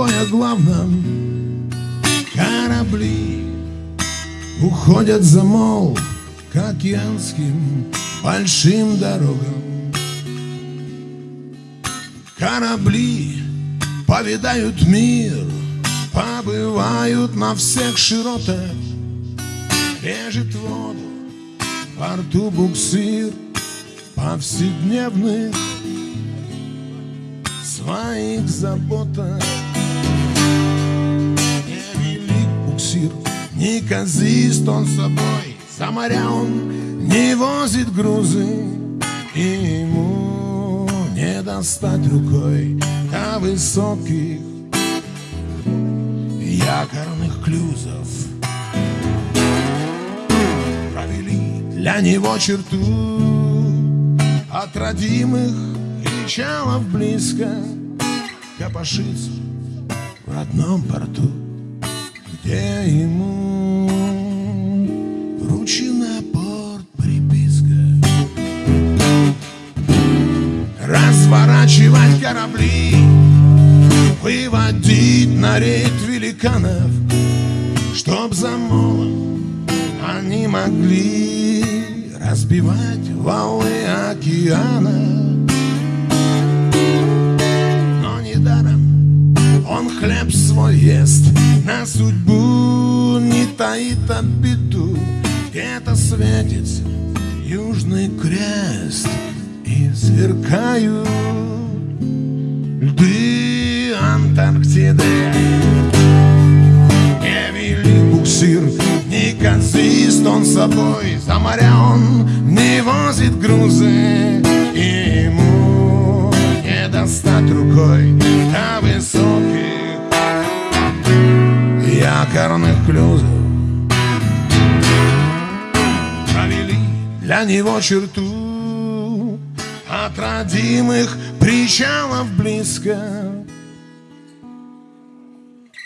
о главном. Корабли уходят за мол К океанским большим дорогам. Корабли повидают мир Побывают на всех широтах. Режет воду во рту буксир Повседневных своих заботах буксир, не казист он собой За моря он не возит грузы. И ему не достать рукой До высоких якорных клюзов. Провели для него черту От родимых причалов близко Копошится в родном порту Где ему вручена порт приписка. Разворачивать корабли Выводить на рейд великанов Чтоб за молом они могли Разбивать волны океана он хлеб свой ест На судьбу не таит обиду. Где-то светится южный крест И сверкают льды Антарктиды. Не велик буксир, не консист он собой За моря он не возит грузы него черту От родимых причалов близко.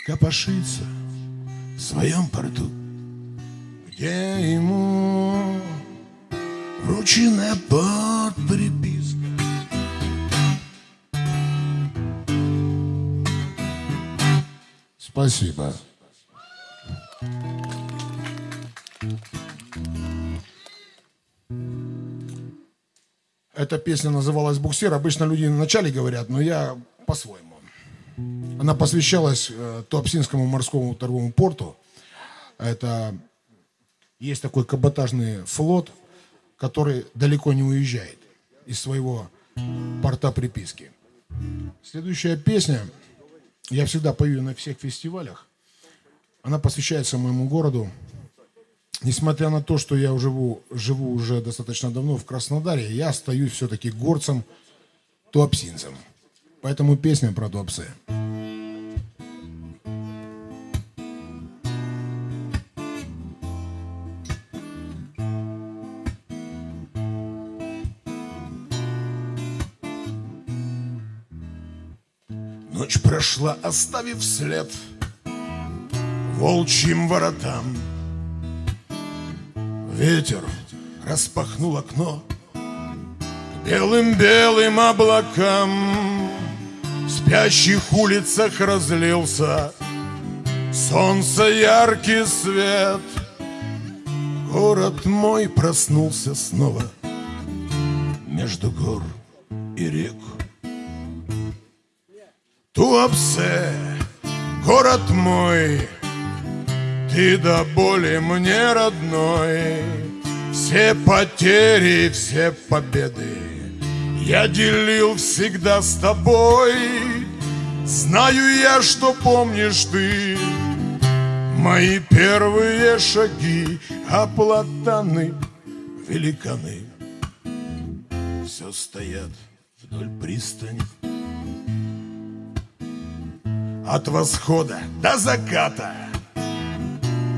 Копошится в своем порту. Где ему вручена под приписка Спасибо. Эта песня называлась «Буксир». Обычно люди вначале говорят, но я по-своему. Она посвящалась э, Туапсинскому морскому торговому порту. Это есть такой каботажный флот, который далеко не уезжает из своего порта приписки. Следующая песня, я всегда пою на всех фестивалях, она посвящается моему городу. Несмотря на то, что я живу, живу уже достаточно давно в Краснодаре, я остаюсь все-таки горцем, туапсинцем. Поэтому песня про Туапсе. Ночь прошла, оставив след волчьим воротам. Ветер распахнул окно к белым-белым облакам. В спящих улицах разлился солнце яркий свет. Город мой проснулся снова между гор и рек. Туапсе, город мой, ты до боли мне родной. Все потери, все победы я делил всегда с тобой. Знаю я, что помнишь ты Мои первые шаги, а великаны Все стоят вдоль пристани От восхода до заката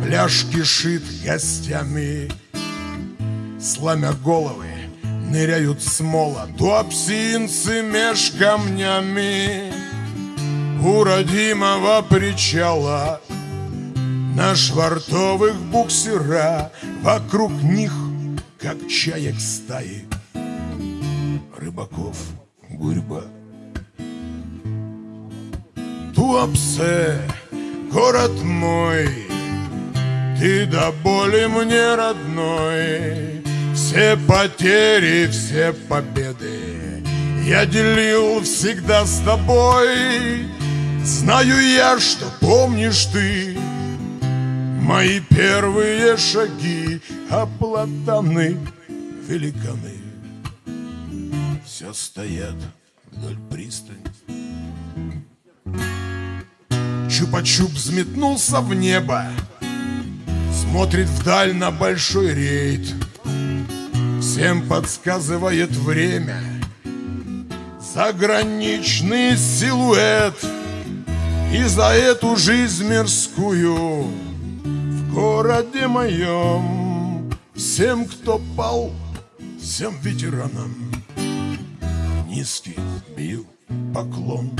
Пляж кишит гостями. Сломя головы, ныряют смола Туапсинцы меж камнями. У родимого причала На швартовых буксира. Вокруг них, как чаек стаи рыбаков гурьба. Туапсе, город мой, ты до боли мне родной. Все потери, все победы я делил всегда с тобой. Знаю я, что помнишь ты Мои первые шаги, а платаны великаны Все стоят вдоль пристани Чупа-чуп взметнулся в небо Смотрит вдаль на большой рейд. Всем подсказывает время. Заграничный силуэт. И за эту жизнь мирскую В городе моем. Всем, кто пал, всем ветеранам. Низкий бил поклон.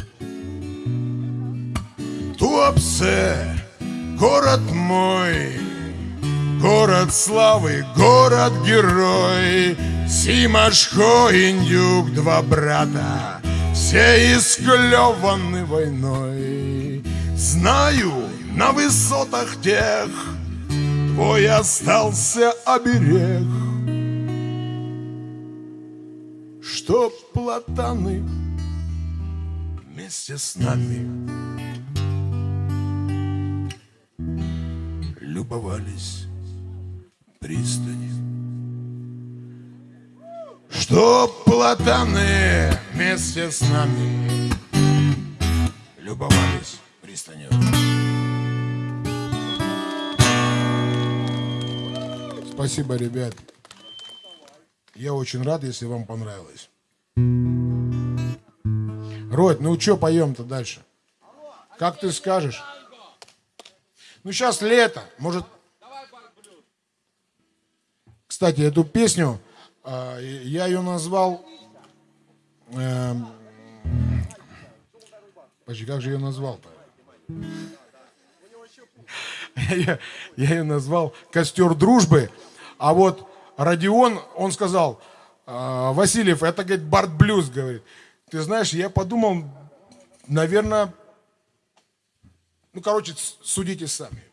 Туапсе, город мой, город славы, город-герой, Симашко, Индюк, два брата, все исклеваны войной. Знаю, на высотах тех твой остался оберег, Чтоб платаны вместе с нами любовались пристани. Что платаны вместе с нами любовались пристанью. Спасибо, ребят. Я очень рад, если вам понравилось. Род, ну что поем-то дальше? Как ты скажешь? Ну, сейчас лето, может... Кстати, эту песню, а, я ее назвал... Э, Подожди, как же ее назвал-то? Я, я ее назвал «Костер дружбы». А вот Родион, он сказал, «А, Васильев, это, говорит, Барт Блюз, говорит. Ты знаешь, я подумал, наверное, ну, короче, судите сами.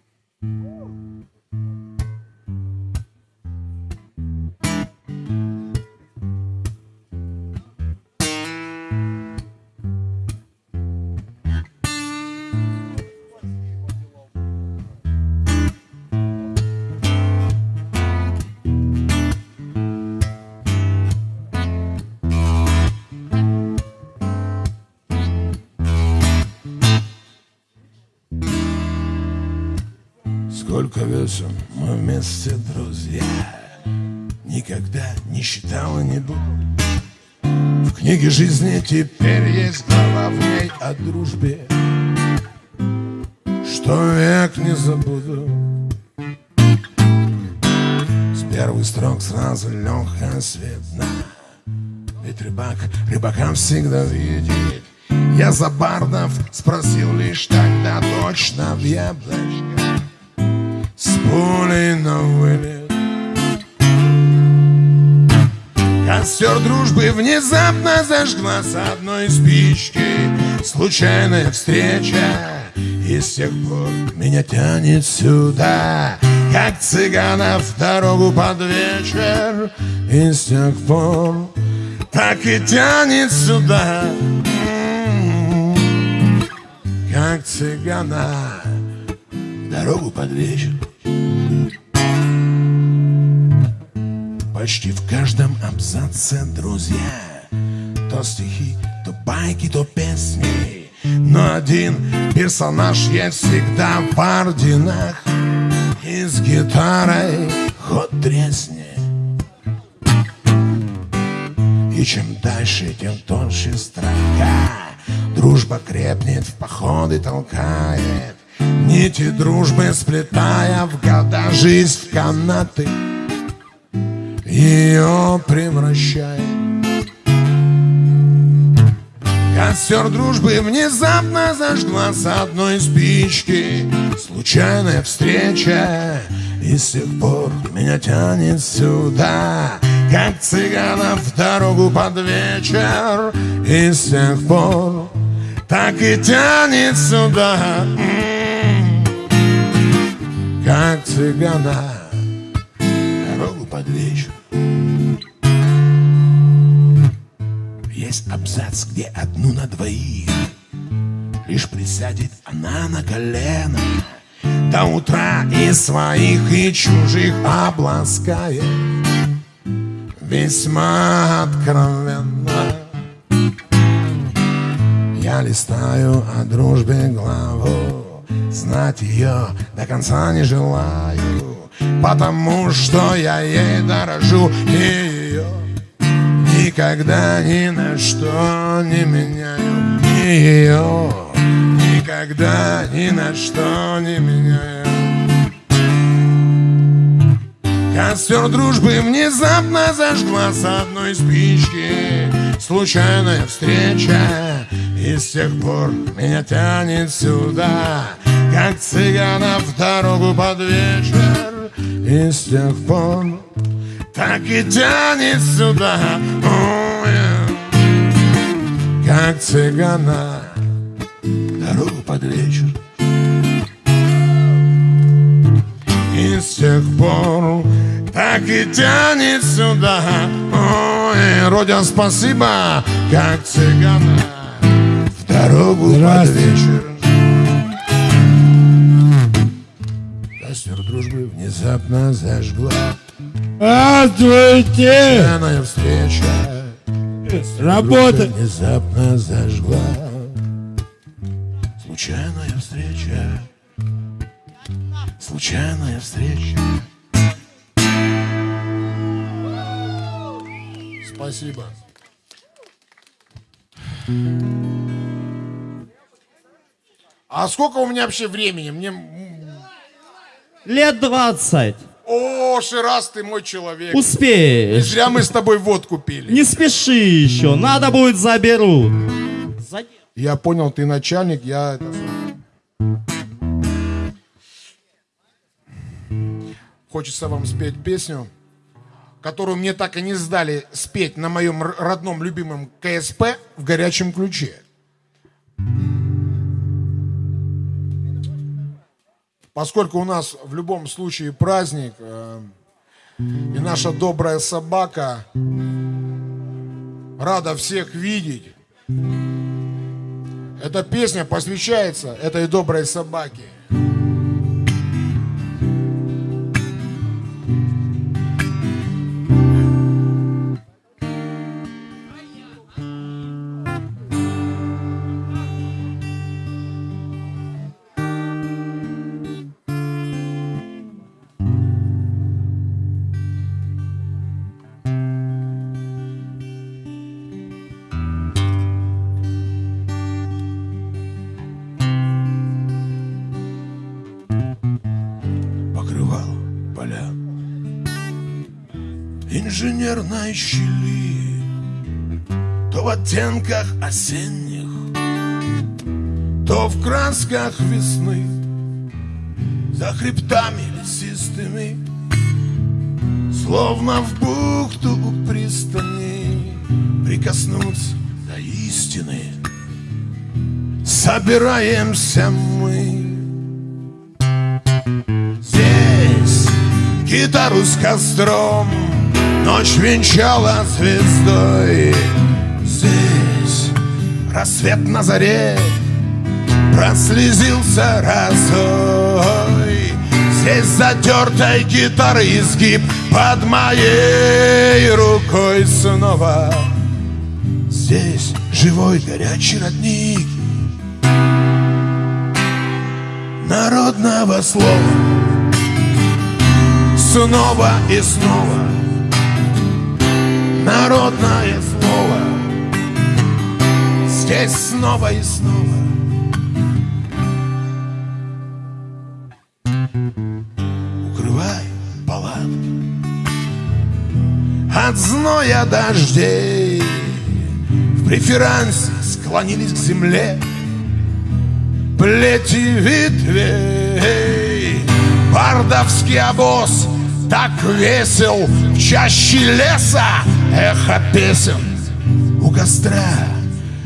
Весен мы вместе, друзья. Никогда не считал не буду В книге жизни теперь есть глава в ней о дружбе. Что век не забуду. С первых строк сразу легкая светна. Ведь рыбак рыбакам всегда видит. Я за бардов спросил лишь тогда точно в яблочко пулей на вылет. Костер дружбы внезапно зажгла с одной спички. Случайная встреча И с тех пор меня тянет сюда. Как цыганов дорогу под вечер И с тех пор так и тянет сюда. Как цыгана дорогу под вечер Почти в каждом абзаце, друзья. То стихи, то байки, то песни. Но один персонаж есть всегда в орденах. И с гитарой ход тресни. И чем дальше, тем тоньше строка. Дружба крепнет, в походы толкает. Нити дружбы сплетая в года жизнь в канаты ее превращает. Костер дружбы внезапно зажгла с одной спички Случайная встреча И с тех пор меня тянет сюда как цыганов в дорогу под вечер. И с тех пор так и тянет сюда, как цыгана Есть абзац, где одну на двоих. Лишь присядет она на колено До утра и своих, и чужих обласкает. Весьма откровенно. Я листаю о дружбе главу Знать ее до конца не желаю Потому что я ей дорожу И ее никогда ни на что не меняю. И ее никогда ни на что не меняю. Костер дружбы внезапно зажгла с одной спички Случайная встреча. И с тех пор меня тянет сюда Как цыгана в дорогу под вечер. И с тех пор так и тянет сюда. Ой, Как цыгана. Дорогу под вечер. И с тех пор так и тянет сюда. Ой, Родя, спасибо, как цыгана. В дорогу под вечер. Костер дружбы внезапно зажгла Здравствуйте! Пьяная встреча Работа! Внезапно зажгла Случайная встреча Случайная встреча Спасибо. А сколько у меня вообще времени? Мне... Лет 20. О, Шираз, ты мой человек. Не Успеешь. зря мы с тобой водку пили. Не спеши еще. Надо будет заберут. За- Я понял, ты начальник, я... это. Хочется вам спеть песню, которую мне так и не сдали спеть на моем родном любимом КСП в горячем ключе. Поскольку у нас в любом случае праздник, э, и наша добрая собака рада всех видеть, эта песня посвящается этой доброй собаке. Инженерной щели, то в оттенках осенних, то в красках весны, за хребтами лесистыми, словно в бухту у пристани, прикоснуться до истины. Собираемся мы. Здесь гитару с костром Ночь венчала звездой. Здесь рассвет на заре Прослезился разой. Здесь затертой гитары изгиб Под моей рукой снова. Здесь живой горячий родник Народного слова. Снова и снова Народное слово. Здесь снова и снова. Укрывай палатки От зноя дождей. В преферансе склонились к земле Плети ветвей. Бардовский обоз Так весел в чаще леса Эхо песен у костра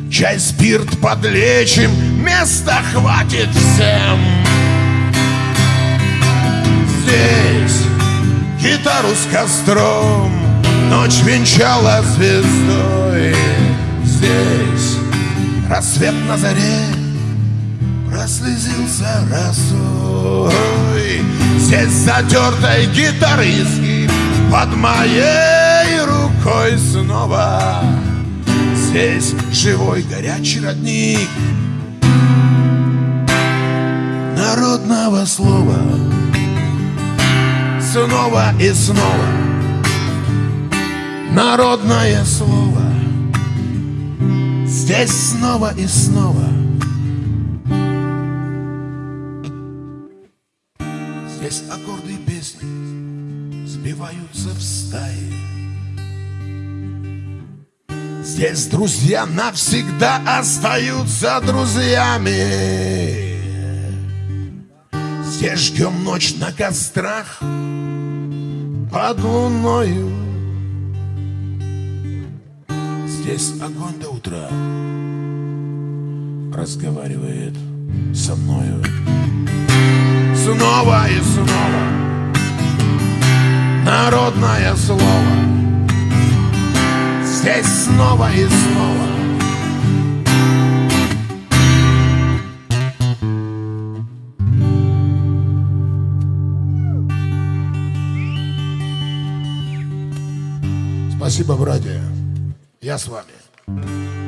Чай, спирт подлечим Места хватит всем. Здесь гитару с костром. Ночь венчала звездой. Здесь рассвет на заре Прослезился росой. Здесь затертой гитары изгиб Под моей рукой снова. Здесь живой горячий родник Народного слова. Снова и снова Народное слово. Здесь снова и снова Здесь аккорды песни Сбиваются в стаи Здесь друзья навсегда остаются друзьями. Здесь ждем ночь на кострах под луною. Здесь огонь до утра разговаривает со мною. Снова и снова. Народное слово Здесь снова и снова Спасибо, братья. Я с вами.